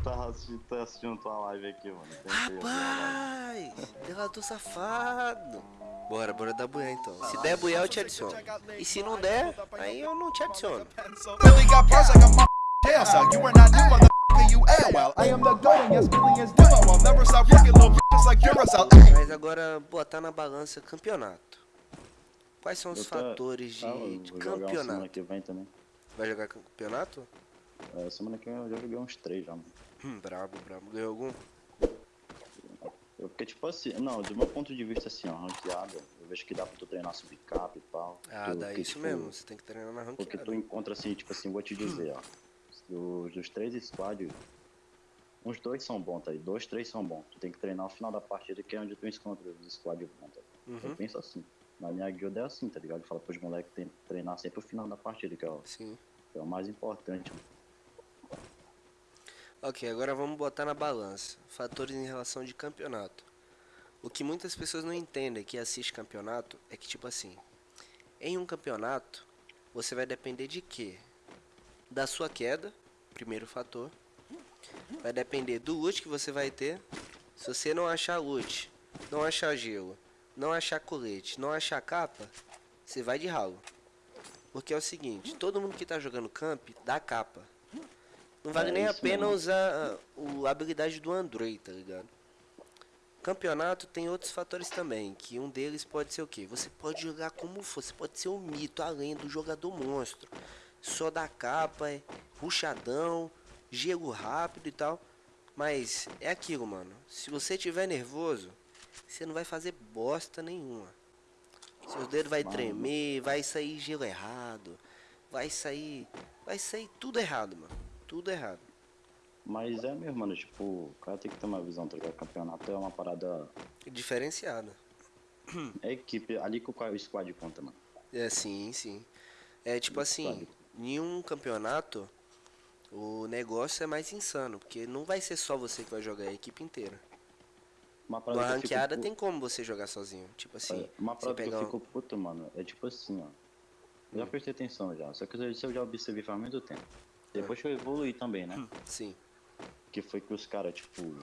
tava assistindo, tô assistindo tua live aqui, mano. Tentei. Rapaz, delator safado. Bora, bora dar bué então. Se der bué, eu te adiciono. E se não der, aí eu não te adiciono. Ay. Mas agora, botar na balança campeonato. Quais são os tô- fatores de, Ah, eu de campeonato? Vai jogar campeonato? É, semana que vem eu já joguei uns três já, mano. Hum, brabo, brabo. Ganhou algum? Eu, porque, tipo assim, não, do meu ponto de vista, assim, ó, ranqueada, eu vejo que dá pra tu treinar subcap e tal. Ah, dá isso tipo, mesmo. Você tem que treinar na Porque ranqueada. tu encontra, assim, tipo assim, vou te dizer, ó. Dos, dos três squads, uns dois são bons, tá aí? Dois, três são bons. Tu tem que treinar no final da partida, que é onde tu encontra os squads bons, tá? Uhum. Eu penso assim. Na minha guilda é assim, tá ligado? Fala pros moleques que tem que treinar sempre o final da partida, que é, o- Sim. que é o mais importante. mano. Ok, agora vamos botar na balança. Fatores em relação de campeonato. O que muitas pessoas não entendem que assiste campeonato é que, tipo assim, em um campeonato, você vai depender de quê? Da sua queda, primeiro fator. Vai depender do loot que você vai ter. Se você não achar loot, não achar gelo, não achar colete, não achar capa, você vai de ralo. Porque é o seguinte, todo mundo que tá jogando camp dá capa. Não vale É nem a pena mesmo. usar ah, o, a habilidade do Android, tá ligado? Campeonato tem outros fatores também, que um deles pode ser o quê? Você pode jogar como for, você pode ser o mito, além do jogador monstro. Só da capa, é ruchadão, gelo rápido e tal. Mas é aquilo, mano. Se você tiver nervoso, você não vai fazer bosta nenhuma. Seus dedos vai Mano. tremer, vai sair gelo errado, vai sair, vai sair tudo errado, mano. Tudo errado. Mas é mesmo, mano, tipo, o cara tem que ter uma visão, tá ligado? Campeonato é uma parada. Diferenciado. É equipe, ali que o o squad conta, mano. É, sim, sim. É tipo assim, Sabe? em um campeonato, o negócio é mais insano, porque não vai ser só você que vai jogar, é a equipe inteira. Uma parada fico ranqueada pu- tem como você jogar sozinho. Tipo assim, Uma parada que eu um- fico puto, mano, é tipo assim, ó. Eu já prestei atenção já, só que isso eu já observei faz muito tempo. Depois que eu evoluí também, né? Sim, Que foi que os caras, tipo.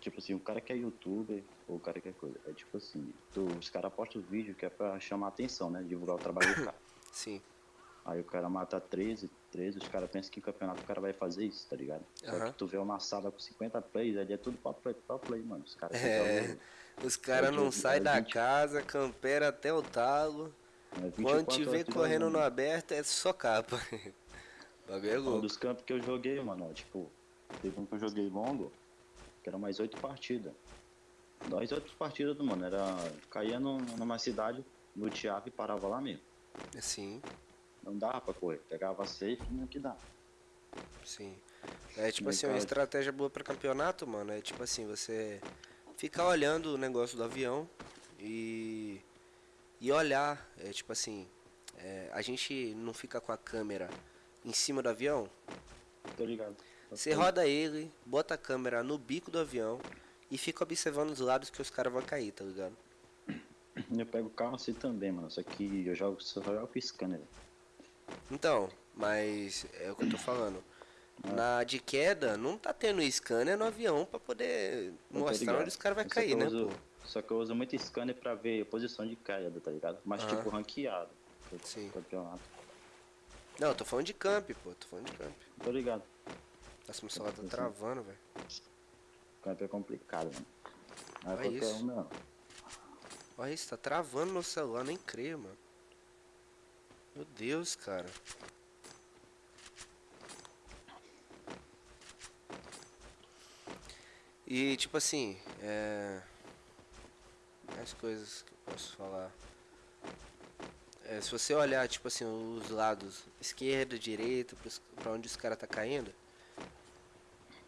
Tipo assim, o cara que é youtuber ou o cara que é coisa. É tipo assim, tu- os caras postam vídeo que é pra chamar atenção, né? Divulgar o trabalho do cara. sim. Aí o cara mata 13, 13, os caras pensam que em campeonato o cara vai fazer isso, tá ligado? Só Aham. que tu vê uma sala com 50 plays, ali é tudo pra play, pra play, mano. Os caras É, os caras não saem é da 20. casa, campera até o talo. é Quando 24 te vê correndo no aberto é só capa. Bagulho é Um dos campos que eu joguei, mano, ó, tipo, teve um que eu joguei longo, que era mais oito partidas. Das oito partidas mano, era. Caía num- numa cidade, luteava e parava lá mesmo. Sim, Não dava pra correr. Pegava safe não que dá. sim. É tipo assim, uma estratégia boa pra campeonato, mano, é tipo assim, você ficar olhando o negócio do avião e e olhar, é tipo assim, é, a gente não fica com a câmera em cima do avião, Tô ligado. você roda ele, bota a câmera no bico do avião e fica observando os lados que os caras vão cair, tá ligado? Eu pego o carro assim também, mano. Só que eu jogo, só jogo com scanner. Então, mas é o que eu tô falando. É. Na de queda, não tá tendo scanner no avião pra poder Eu mostrar onde os caras vão cair, né, uso-? Só que eu uso muito scanner pra ver a posição de caída, tá ligado? Mas Aham. tipo ranqueado. Sim. Campeonato. Não, eu tô falando de camp, pô, tô falando de camp. Tô ligado. Nossa, meu celular tá travando, velho. Camp é complicado, mano. Não é Olha qualquer isso. um, não. Olha isso, tá travando meu celular, nem creio, mano. Meu Deus, cara. E tipo assim, é. Mais coisas que eu posso falar. É, se você olhar, tipo assim, os lados esquerda, direita, pra onde os caras tá caindo,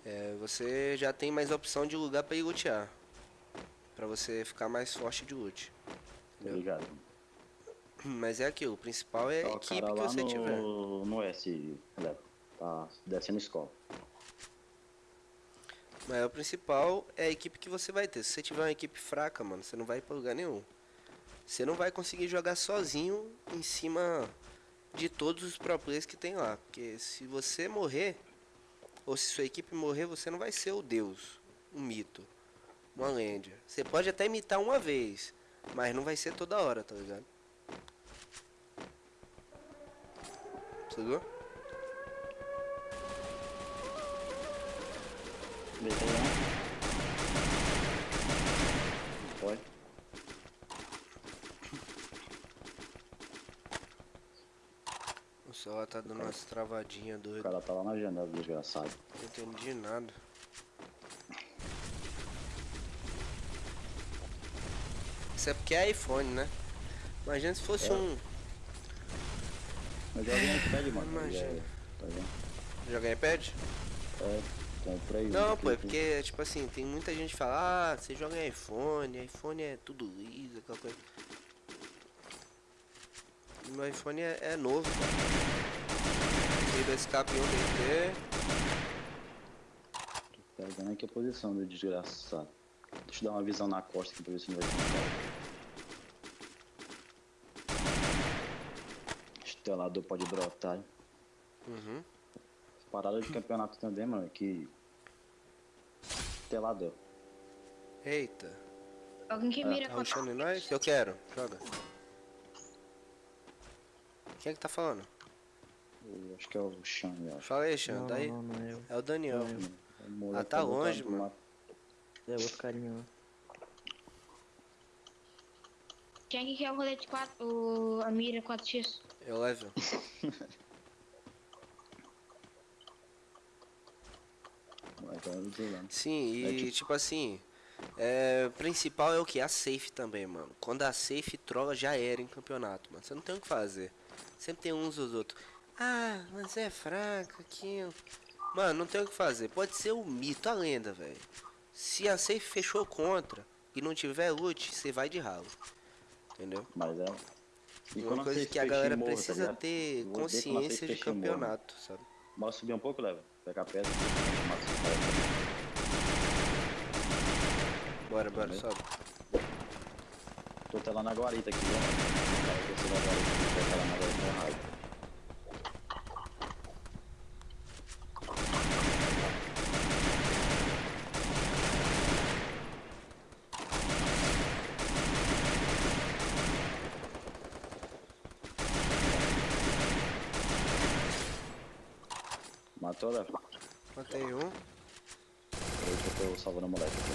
é, você já tem mais opção de lugar pra ir lutear. Pra você ficar mais forte de loot. Tô ligado. Mas é aquilo, o principal é a Tá equipe cara que você no, tiver. no S. Tá descendo escola. Mas o principal é a equipe que você vai ter. Se você tiver uma equipe fraca, mano, você não vai pra lugar nenhum. Você não vai conseguir jogar sozinho em cima de todos os pro players que tem lá. Porque se você morrer, ou se sua equipe morrer, você não vai ser o deus, um mito, uma lenda. Você pode até imitar uma vez, mas não vai ser toda hora, tá ligado? Entendeu? Deitei um. Foi. O celular tá dando umas travadinhas O doidas. cara tá lá na janela, desgraçado. Não entendi nada. Isso é porque é iPhone, né? Imagina se fosse É. um. Mas alguém pede, mano. Imagina. É, tá vendo? Jogar iPad? É, comprei. Não, aqui, pô, é aqui. porque, tipo assim, tem muita gente que fala, ah, você joga em iPhone, iPhone é tudo liso, aquela coisa. Meu iPhone é, é novo, cara. Veio do escape 1 DT. Pegando aqui a posição do desgraçado. Deixa eu dar uma visão na costa aqui pra ver se não vai tentar. Estelador pode brotar. Uhum. Parada de campeonato também, mano, que. Estelador. Eita. Alguém que mira Tá com rushando em nós? Eu quero. Joga. Quem é que tá falando? Eu acho que é o eu acho. Fala aí, Xan, Não, daí? não, não, não, eu. É o Daniel. Moleque Ah, tá botando longe, no mano. É outro carinha lá. Quem é que quer o rolete 4, o, a mira 4x? Eu levo. Tá. Sim, É e tipo- tipo assim, é, o principal é o que? A safe também, mano. Quando a safe trola já era em campeonato, mano. Você não tem o que fazer. Sempre tem uns os outros. Ah, mas é fraca aqui. Mano, não tem o que fazer. Pode ser o mito, a lenda, velho. Se a safe fechou contra e não tiver loot, você vai de ralo. Entendeu? Mas é. E Uma coisa que a galera morro, tá precisa ligado? ter consciência de fecham morro. campeonato, sabe? Bora subir um pouco, Leva. Pegar pedra. Bora, bora, sobe. Lá na guarita aqui, né? Cara, eu desci da guarita lá na guarita raiva. Matou, Leva? Matei um. Peraí que eu tô salvando o moleque aqui.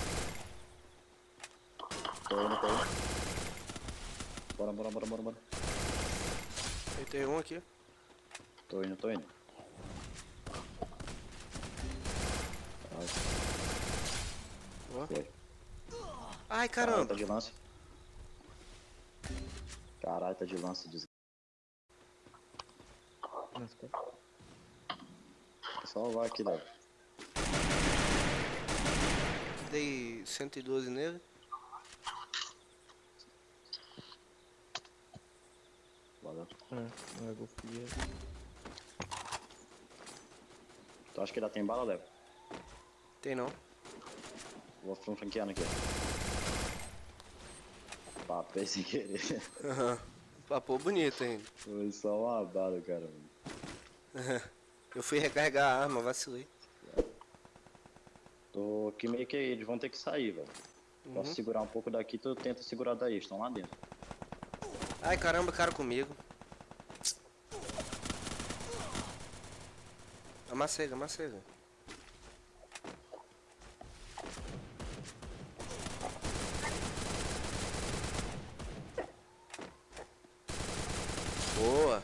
Tô indo, tô indo. Bora, bora, bora, bora, bora. Matei um aqui. Tô indo, tô indo. Ai, foi. Ai, Caralho, caramba. tá de lance. Caralho, tá de lance. Des... Nossa, cara. Vou salvar aqui, Léo. Dei 112 nele. Ah, não é. Tu acha que ainda tem bala, Léo? Tem não. Vou franqueando aqui. Papel sem querer. Aham. Papo bonito ainda. Foi só uma bala, cara. Eu fui recarregar a arma, vacilei. Tô aqui meio que eles vão ter que sair, velho. Posso Uhum. segurar um pouco daqui, tu tenta segurar daí, estão lá dentro. Ai caramba, cara comigo. Amassega, amassega. Boa.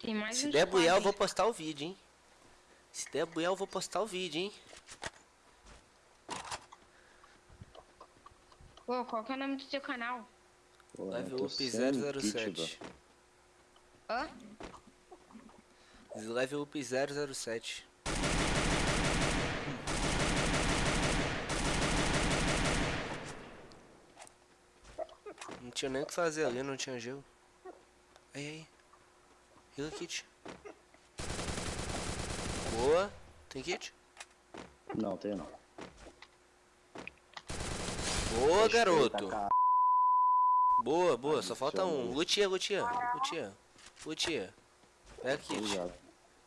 Tem mais Se der buial, eu vou postar o vídeo, hein? Se der buial, eu vou postar o vídeo, hein? Pô, qual que é o nome do seu canal? Pô, Level up sem 007. kit, Hã? Level up 007. Não tinha nem o que fazer ali, não tinha gelo. Aí, aí. Heal kit. Boa. Tem kit? Não, tem não. Boa, Respeita, garoto. cara. Boa, boa. Só falta um. Lutia, lutia. Lutia. Lutia. Pega kit. Obrigado.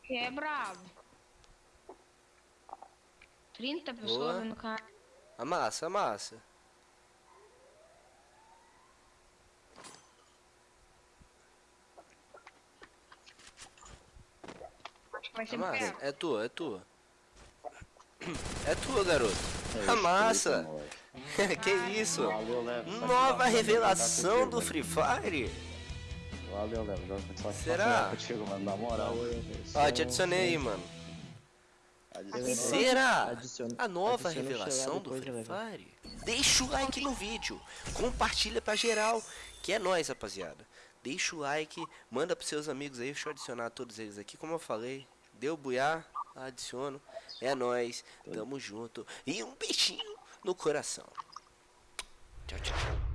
Que é brabo. 30 Boa. pessoas no cara. Amassa, amassa. Acho que vai ser Amassa. perto. É tua, é tua. É tua, garoto. É Amassa. isso, moleque. que isso? Nova Satisfação revelação jogar do contigo, Free Fire? Valeu, satisfação Será? Contigo, mano, na moral. Ó, te adicionei aí, mano. Adiciona- Será? Adiciona- A nova adiciona revelação do Free? Fire? Deixa o like no vídeo. Compartilha pra geral. Que é nóis, rapaziada. Deixa o like. Manda pros seus amigos aí. Deixa eu adicionar todos eles aqui. Como eu falei. Deu buiar. Adiciono. É nóis. Tamo junto. E um beijinho no coração. Tchau, tchau.